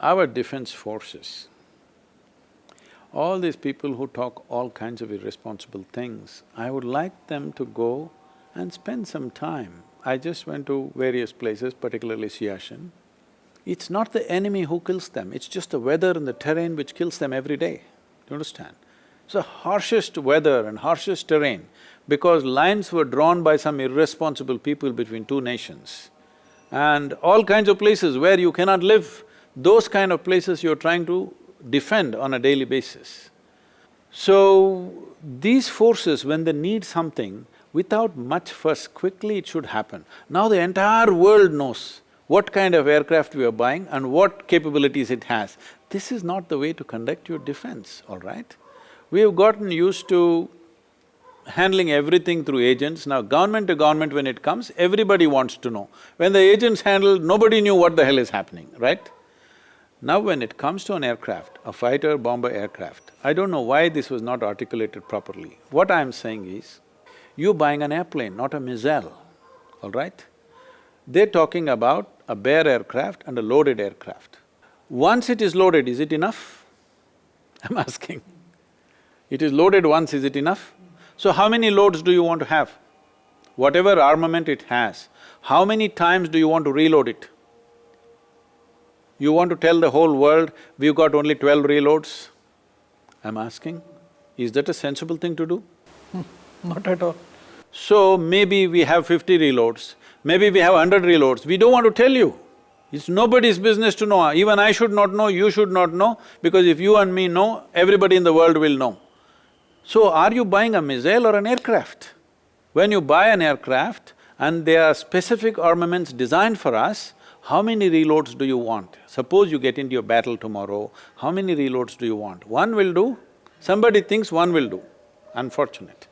our defense forces, all these people who talk all kinds of irresponsible things, I would like them to go and spend some time. I just went to various places, particularly Siachen. It's not the enemy who kills them, it's just the weather and the terrain which kills them every day, do you understand? It's the harshest weather and harshest terrain because lines were drawn by some irresponsible people between two nations. And all kinds of places where you cannot live, those kind of places you're trying to defend on a daily basis. So, these forces, when they need something, without much fuss, quickly it should happen. Now the entire world knows what kind of aircraft we are buying and what capabilities it has. This is not the way to conduct your defense, all right? We have gotten used to handling everything through agents. Now government to government when it comes, everybody wants to know. When the agents handled, nobody knew what the hell is happening, right? Now when it comes to an aircraft, a fighter bomber aircraft, I don't know why this was not articulated properly. What I'm saying is, you're buying an airplane, not a missile, all right? They're talking about a bare aircraft and a loaded aircraft. Once it is loaded, is it enough? I'm asking. It is loaded once, is it enough? So how many loads do you want to have? Whatever armament it has, how many times do you want to reload it? You want to tell the whole world, we've got only twelve reloads? I'm asking, is that a sensible thing to do? Not at all. So maybe we have fifty reloads, maybe we have hundred reloads, we don't want to tell you. It's nobody's business to know, even I should not know, you should not know, because if you and me know, everybody in the world will know. So are you buying a missile or an aircraft? When you buy an aircraft and there are specific armaments designed for us, how many reloads do you want? Suppose you get into your battle tomorrow, how many reloads do you want? One will do, somebody thinks one will do, unfortunate.